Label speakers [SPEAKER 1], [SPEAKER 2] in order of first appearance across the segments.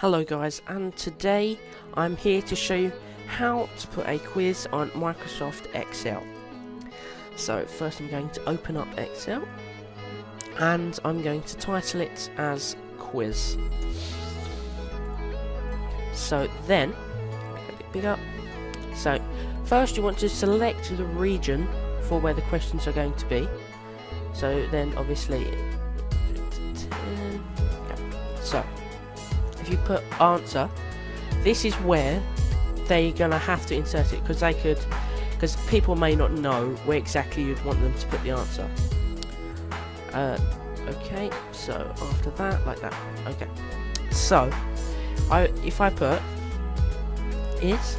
[SPEAKER 1] Hello guys and today I'm here to show you how to put a quiz on Microsoft Excel. So first I'm going to open up Excel and I'm going to title it as quiz. So then, a bit bigger. So first you want to select the region for where the questions are going to be. So then obviously, so if you put answer, this is where they're gonna have to insert it because they could, because people may not know where exactly you'd want them to put the answer. Uh, okay, so after that, like that. Okay, so I if I put is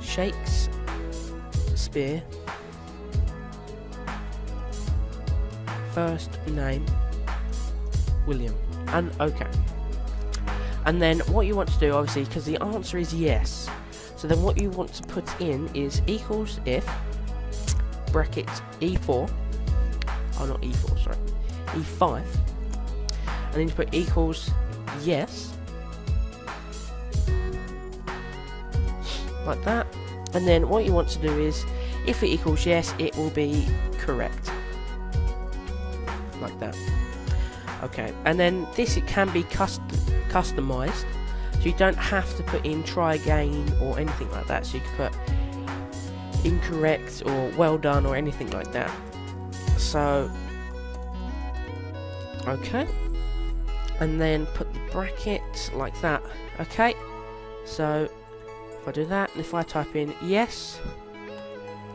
[SPEAKER 1] shakes spear first name William and okay. And then what you want to do, obviously, because the answer is yes, so then what you want to put in is equals if bracket e4, oh not e4, sorry, e5, and then you put equals yes, like that, and then what you want to do is, if it equals yes, it will be correct, like that. Okay, and then this it can be custom customized, so you don't have to put in try again or anything like that. So you can put incorrect or well done or anything like that. So, okay, and then put the bracket like that. Okay, so if I do that, and if I type in yes,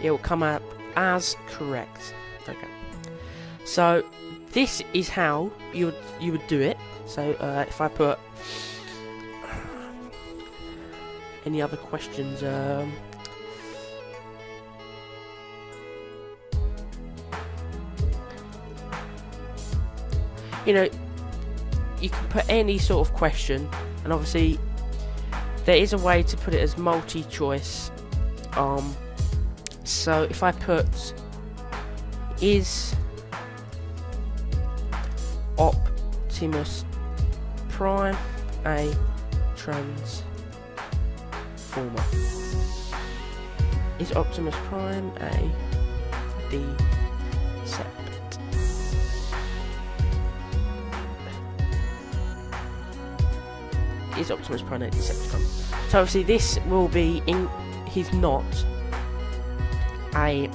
[SPEAKER 1] it will come up as correct. Okay, so this is how you would you would do it. So uh, if I put any other questions, um, you know, you can put any sort of question, and obviously there is a way to put it as multi-choice. Um, so if I put is Optimus Prime a transformer? Is Optimus Prime a Decept? Is Optimus Prime a Decepticon? So obviously this will be in. He's not a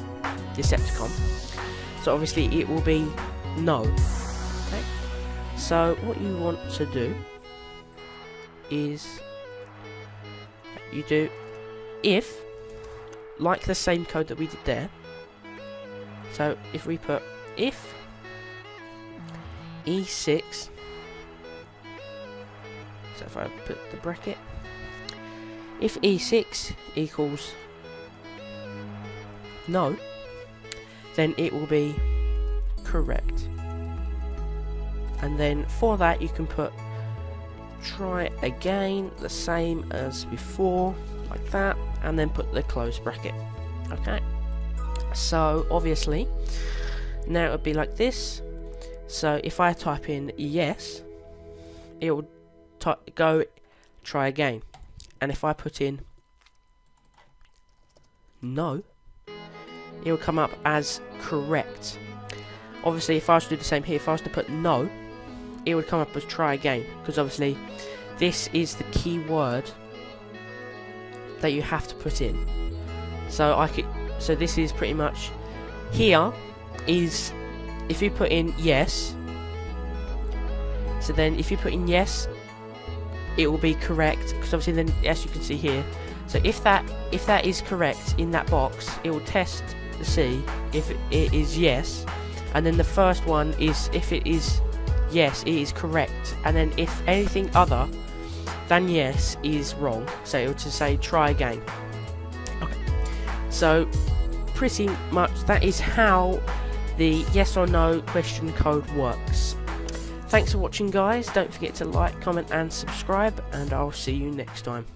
[SPEAKER 1] Decepticon. So obviously it will be no. So what you want to do is you do if like the same code that we did there. So if we put if e6 so if I put the bracket if e6 equals no then it will be correct and then for that you can put try again the same as before like that and then put the close bracket okay? So obviously now it would be like this. So if I type in yes it will go try again. And if I put in no it will come up as correct. Obviously if I was to do the same here if I was to put no it would come up as try again because obviously this is the key word that you have to put in. So I could so this is pretty much here is if you put in yes so then if you put in yes it will be correct because obviously then as you can see here so if that if that is correct in that box it will test to see if it is yes. And then the first one is if it is yes, it is correct. And then if anything other than yes is wrong, so it will to say try again. Okay. So pretty much that is how the yes or no question code works. Thanks for watching guys, don't forget to like, comment and subscribe and I'll see you next time.